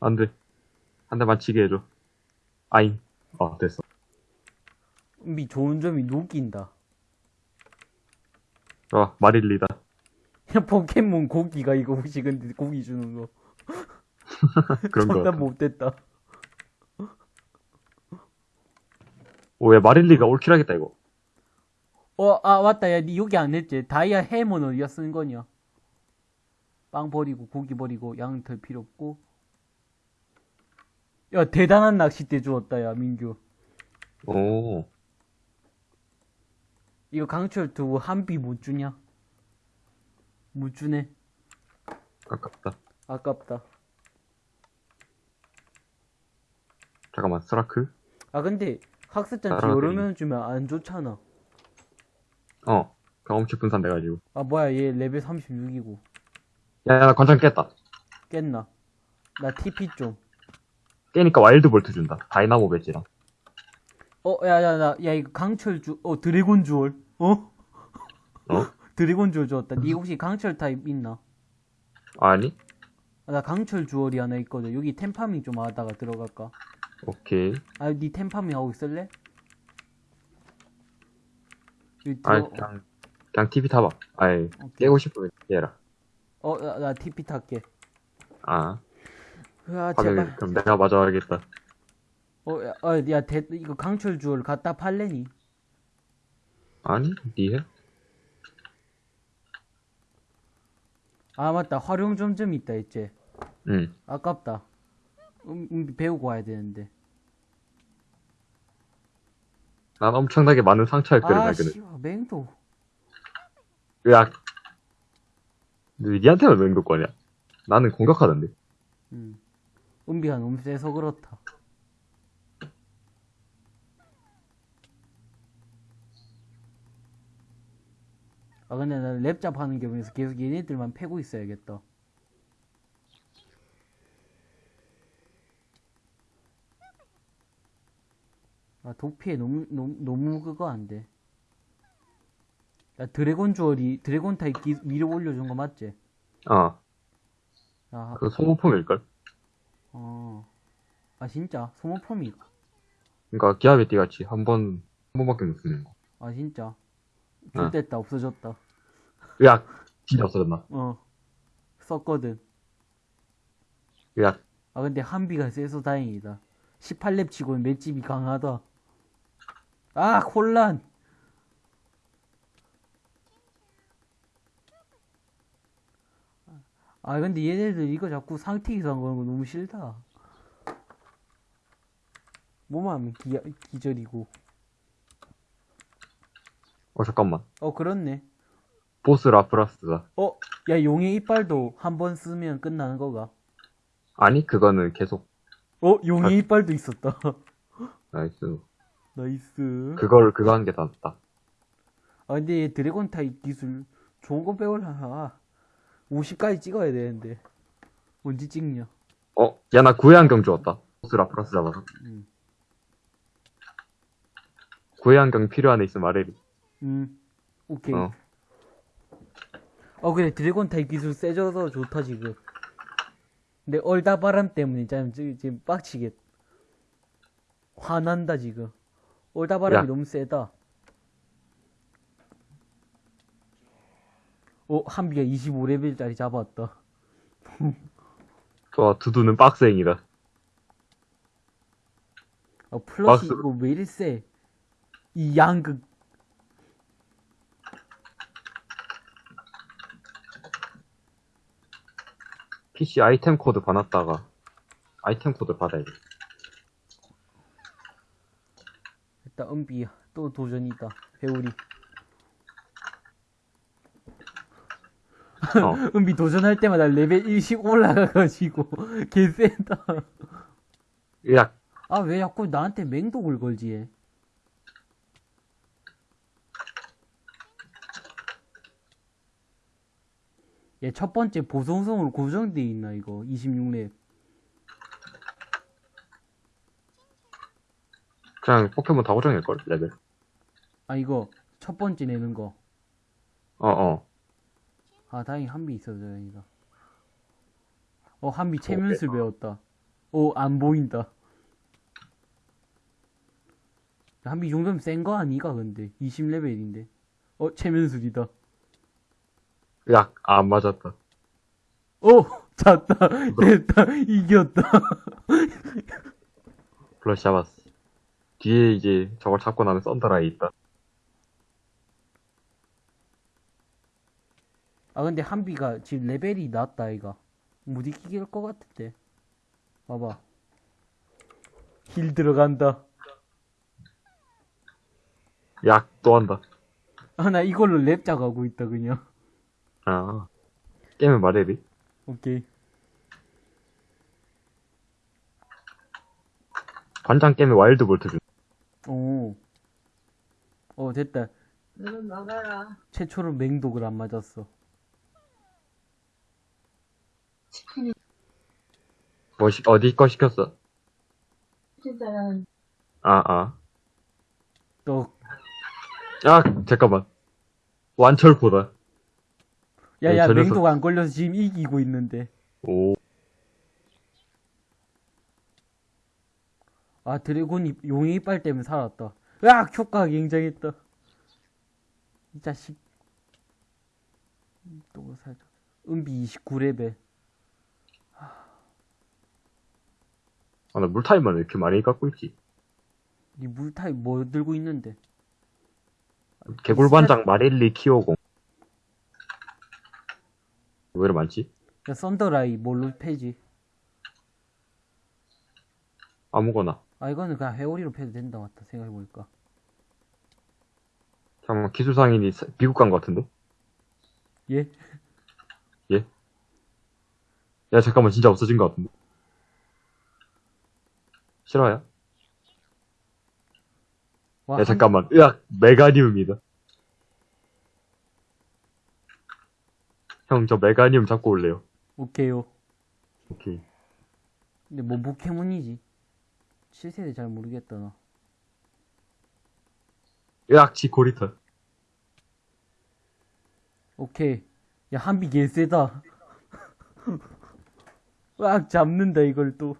안 돼. 한 대만 치게 해줘. 아잉. 어, 됐어. 은비 좋은 점이 녹인다. 어, 마릴리다. 야, 포켓몬 고기가 이거 혹시 근데 고기 주는 거. *laughs* 그런 거 같아. 못됐다. 오, 야, 마릴리가 올킬하겠다, 이거. 어, 아, 맞다. 야, 니 여기 안 했지? 다이아 해머는 어디다 쓰는 거냐? 빵 버리고, 고기 버리고, 양덜 필요 없고. 야, 대단한 낚싯대 주었다, 야, 민규. 오. 이거 강철 두고 한비 못 주냐? 못 주네. 아깝다. 아깝다. 잠깐만, 스라크? 아, 근데 학습잔치 따라가더니. 여러 명 주면 안 좋잖아. 어. 경험치 분산 돼가지고. 아, 뭐야, 얘 레벨 36이고. 야, 야, 나 관장 깼다. 깼나? 나 TP 좀. 깨니까 와일드 볼트 준다. 다이나모 배지랑. 어, 야, 야, 야, 야, 이거 강철 주, 어, 드래곤 주얼. 어? 어? *laughs* 드래곤 주얼 주었다. 니 혹시 강철 타입 있나? 아니? 아, 나 강철 주얼이 하나 있거든. 여기 템파밍 좀 하다가 들어갈까? 오케이. 아, 니 템파밍 하고 있을래? 아, 들어, 그냥, 그냥 TV 타봐. 아이. 깨고 싶으면 깨라. 어, 나, 나 TP 탈게. 아, 으아, 화면, 제발. 그럼 내가 맞아 야겠다. 어, 야, 어, 야, 대, 이거 강철 주얼 갖다 팔래니? 아니, 니해? 아, 맞다. 활용 점점 있다, 했지. 응. 아깝다. 음, 음, 배우고 와야 되는데. 난 엄청나게 많은 상처할거를 아, 발견해. 씨, 맹도. 근데 니한테만 맹독거냐? 나는 공격하던데. 음. 은비가 너무 세서 그렇다. 아, 근데 나는 랩잡 하는 겸해서 계속 얘네들만 패고 있어야겠다. 아, 도피에 너무, 너무, 너무 그거 안 돼. 야, 드래곤 주얼이, 드래곤 타입 기, 위로 올려준 거 맞지? 아, 아, 그 소모품일걸? 어. 아, 진짜? 소모품이, 그니까, 기합의띠 같이 한 번, 한 번밖에 못 쓰는 거. 아, 진짜? 어. 좋됐다, 없어졌다. 으악! 진짜 없어졌나? 어. 썼거든. 으악! 아, 근데 한비가 세서 다행이다. 18렙 치고는 맷집이 강하다. 아, 혼란! 아, 근데 얘네들 이거 자꾸 상태 이상 거는 거 너무 싫다. 뭐만 하면 기, 기절이고. 어, 잠깐만. 어, 그렇네. 보스 라프라스다. 어, 야, 용의 이빨도 한 번 쓰면 끝나는 거가. 아니, 그거는 계속, 어, 용의 아. 이빨도 있었다. *laughs* nice. nice. 그걸, 그거 한게다 낫다. 아 근데 얘 드래곤 타입 기술 좋은 거 배우려나 50까지 찍어야 되는데 언제 찍냐 어, 야, 나 구애안경 주웠다. 보스 라프라스 잡아서. 음. 구애안경 필요한 애 있으면 말해리. 음 오케이 어. 어 그래 드래곤 타입 기술 세져서 좋다 지금 근데 얼다 바람 때문에 지금, 지금 지금 빡치겠 화난다 지금 얼다 바람이 야. 너무 세다 어 한비가 25레벨짜리 잡았다 *laughs* 좋아, 두두는 빡생이다. 어 플러시 막스- 이거 왜 이리 세? 이 양극 PC 아이템 코드 받았다가, 아이템 코드 받아야 돼. 일단 은비야 또 도전이다. 배우리. 어. *laughs* 은비 도전할 때마다 레벨 1씩 올라가가지고 *laughs* 개쎄다. 으악! 아왜 자꾸 나한테 맹독을 걸지 얘? 얘첫 번째 보송성으로 고정돼 있나 이거? 26렙 그냥 포켓몬 다 고정일걸, 레벨. 아 이거 첫 번째 내는 거 어, 어. 아, 다행히 한비 있어서 다행이다. 어, 한비 체면술 배웠다. 어, 안 보인다. 한비 이 정도면 센 거 아니가, 근데. 20레벨인데. 어, 체면술이다. 으악! 아, 안 맞았다. 어, *laughs* 잤다. *laughs* 됐다. 이겼다. 플러시 잡았어. 뒤에 이제 저걸 잡고 나면 썬더라이 있다. 아, 근데 한비가 지금 레벨이 낮다, 아이가. 못 이기길 것 같은데. 봐봐. heal 들어간다. 약, 또 한다. 아, 나 이걸로 렙작하고 있다, 그냥. 아. 게임을 말해리. 오케이. 반장 게임에 Wild Volt 준. 오. 어, 됐다. 너는 나가라. 최초로 맹독을 안 맞았어. 치킨이 뭐, 시, 어디 거 시켰어? 진짜는 아, 아. 또, 아, 잠깐만. 완철포다. 야, 야, 맹독 안 걸려서 지금 이기고 있는데. 오. 아, 드래곤이, 용의 이빨 때문에 살았다. 으악! 효과가 굉장했다. 이 자식. 음, 또 살짝. 은비 29레벨. 아, 나 물타입만 왜 이렇게 많이 갖고 있지? 이 물타입 뭐 들고 있는데? 개굴반장 마릴리 키오공. 왜 이렇게 많지? 야, 썬더라이 뭘로 패지? 아무거나. 아, 이거는 그냥 회오리로 패도 된다, 맞다. 생각해보니까. 잠깐만, 기술상인이 사- 미국 간 것 같은데? 예? 예? 야, 잠깐만, 진짜 없어진 것 같은데? 싫어요? 와, 야, 한- 잠깐만. 으악, 메가니움이다. 형, 저 메가니움 잡고 올래요. 오케이요. 오케이. 근데 뭐 포켓몬이지? 7세대 잘 모르겠다 나. 으악, 지코리터. 오케이. 야, 한비 개쎄다. *laughs* 으악, 잡는다, 이걸 또.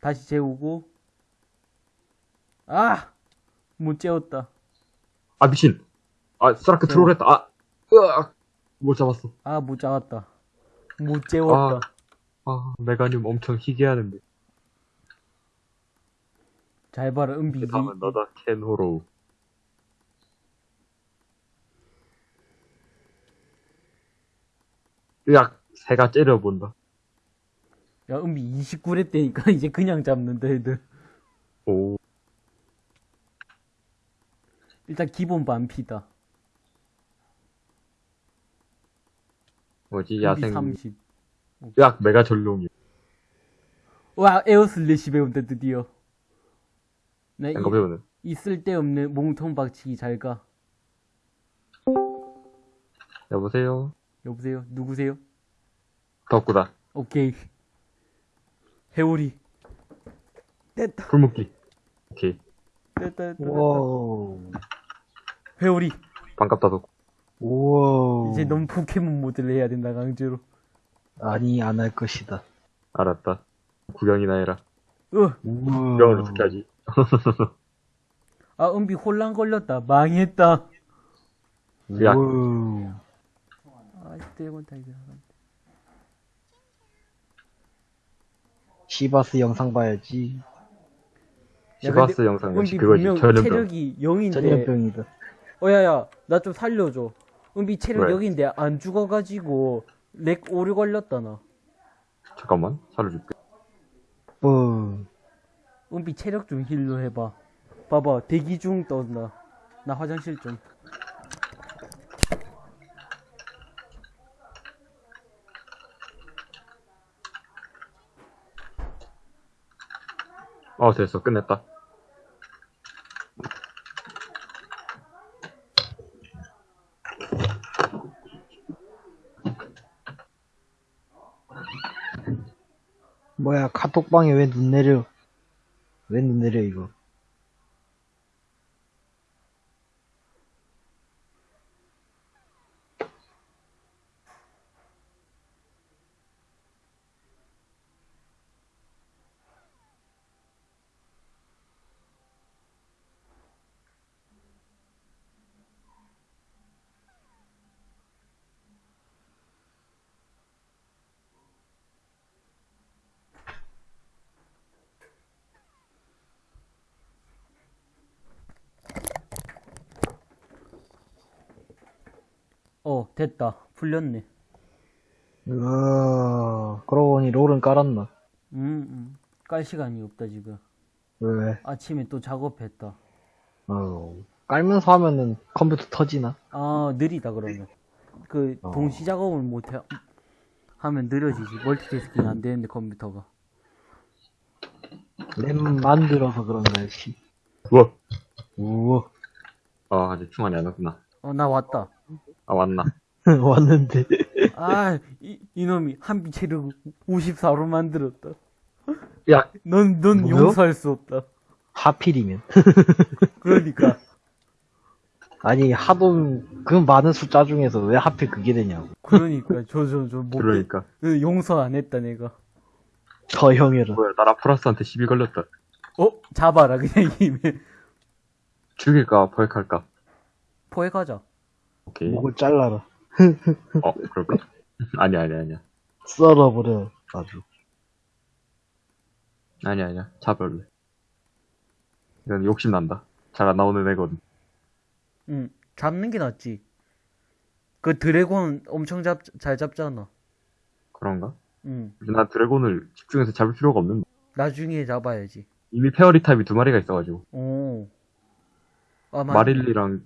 다시 재우고. 아! 못 재웠다. 아, 미친. 아, 스트라크 트롤 했다. 아, 으악. 못 잡았어. 아, 못 잡았다. 못 재웠다. 아, 메가늄 엄청 희귀하는데. 잘 봐라, 은비. 그 다음은 너다, 켄호로우. 으악, 새가 째려본다. 야, 은비 29렙 되니까 *laughs* 이제 그냥 잡는다, 애들. 오, 일단 기본 반피다. 뭐지, 은비 야생. 30. 으악, 메가 전룡이. 와, Air Slash 배운다, 드디어. 나 이, 이거 배우는. 이 쓸데없는 몸통 박치기 잘 가. 여보세요? 여보세요? 누구세요? 덕구다. 오케이. 해오리. 됐다, 풀묶기. 오케이. 됐다, 됐다. wow. 회오리. 반갑다, 덕구. 우와. 이제 넌 포켓몬 모드를 해야 된다, 강제로. 아니, 안 할 것이다. 알았다. 구경이나 해라. 으, 우와. 구경을 어떻게 하지? *laughs* 아, 은비 혼란 걸렸다. 망했다. 야. 우와. 아, 드래곤 타이거. 시바스 영상 봐야지. 야, 시바스 근데 영상 은비 역시 그거지. 분명 전염병. 체력이 0인데. 전염병이다. 어, 야, 야, 나 좀 살려줘. 은비 체력 왜? 0인데 안 죽어가지고, lag 오류 걸렸다, 나. 잠깐만, 살려줄게. 뭐. 은비 체력 좀 heal로 해봐. 봐봐, 대기 중 떴나. 나 화장실 좀. 어, 됐어. 끝냈다. 카톡방에 왜 눈 내려? 왜 눈 내려, 이거? 어, 됐다. 풀렸네. 으아. 그러고 보니 롤은 깔았나? 음, 음. 깔 시간이 없다, 지금. 왜? 아침에 또 작업했다. 어. 깔면서 하면은 컴퓨터 터지나? 아, 느리다, 그러면. 그, 어. 동시 작업을 못해, 하면 느려지지. 멀티태스킹 안 되는데, 컴퓨터가. 램 만들어서 그런가, 씨. 우와. 우와. 아, 아직 충환이 안 왔구나. 어, 나 왔다. 아, 왔나? *laughs* 왔는데. *laughs* 아, 이, 이놈이 한비 체력 54로 만들었다. 야, 넌, 넌 뭐요? 용서할 수 없다. 하필이면. *laughs* 그러니까. 아니, 하도 그 많은 숫자 중에서 왜 하필 그게 되냐고. 그러니까. 저, 저, 저, 못, 그러니까. 그 용서 안 했다, 내가. 더 형해라. 뭐야, 나라 플러스한테 시비 걸렸다. 어? 잡아라, 그냥 이메. 죽일까, 포획할까? 포획하자. 오케이. 목을 잘라라. *laughs* 어, 그럴까? 아니야, 아니야, 아니야. 썰어버려. 아주. 아니야, 아니야. 잡을래. 이건 욕심난다. 잘 안 나오는 애거든. 응. 잡는 게 낫지. 그 드래곤 엄청 잡, 잘 잡잖아. 그런가? 응. 난 드래곤을 집중해서 잡을 필요가 없는데. 나중에 잡아야지. 이미 페어리 타입이 두 마리가 있어가지고. 오. 아, 맞 마릴리랑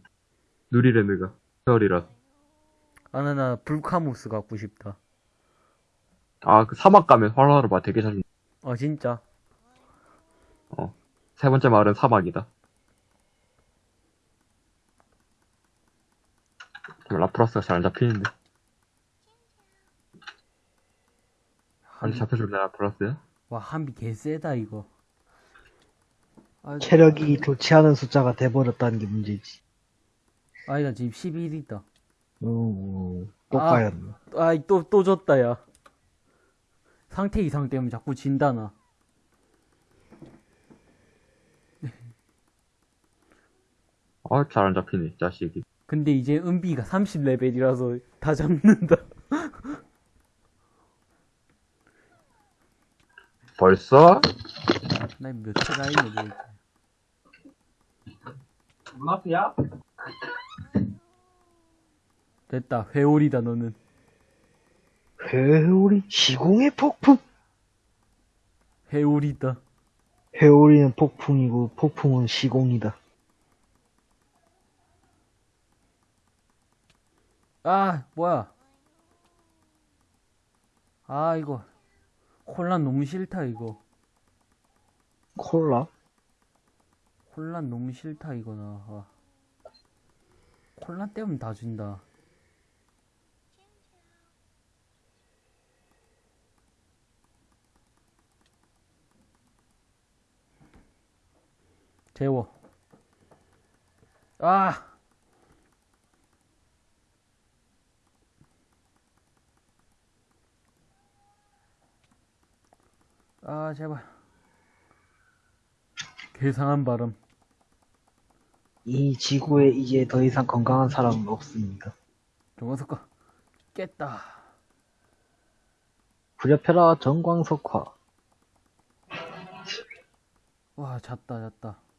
누리레느가 페어리라. 아, 나, 나, 불카무스 갖고 싶다. 아, 그 사막 가면 활활을 봐 되게 잘. 아, 진짜. 세 번째 마을은 사막이다. 라프라스가 잘 안 잡히는데. 빨리 잡혀줄래, 라프라스야? 와, 한비 개쎄다, 이거. 아, 아, 체력이 좋지 않은 숫자가 돼버렸다는 게 문제지. 아이, 나 지금 11 있다. 음, 또 아. 까였네. 아이, 또, 또 졌다, 야. 상태 이상 때문에 자꾸 진다, 나. 아, 잘 안 잡히네, 이 자식이. 근데 이제 은비가 30레벨이라서 다 잡는다. *laughs* 벌써? 난 몇체가 있는데. 문 앞이야? 됐다. 회오리다, 너는. 회오리, 시공의 폭풍! 회오리다. 회오리는 폭풍이고, 폭풍은 시공이다. 아, 뭐야. 아, 이거. 혼란 너무 싫다, 이거. 콜라? 혼란 너무 싫다, 이거, 나. 아. 혼란 때문에 다 준다. 재워. 아! 아, 제발. 괴상한 바람. 이 지구에 이제 더 이상 건강한 사람은 없습니다. 정화석가 깼다. 부려펴라 정광석화. 와, 잤다, 잤다.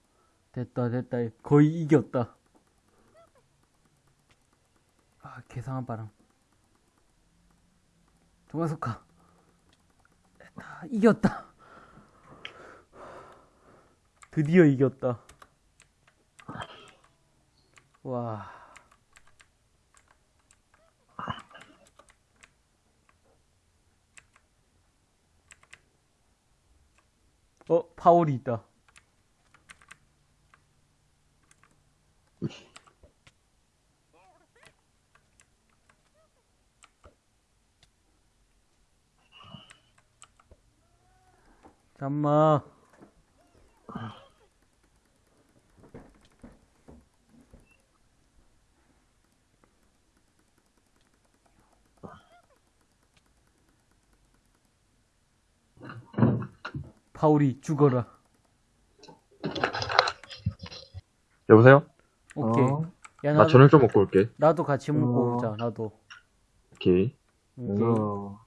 됐다, 됐다. 거의 이겼다. 아, 괴상한 바람. 정화석가 됐다, 이겼다. 드디어 이겼다. 와. 어, 파울이 있다. 잠마. 파울이 죽어라. 여보세요? 오케이. 어? 야, 나 나도, 저녁 좀 먹고 올게. 나도 같이 먹고 어. 오자, 나도. 오케이. 오케이. 어,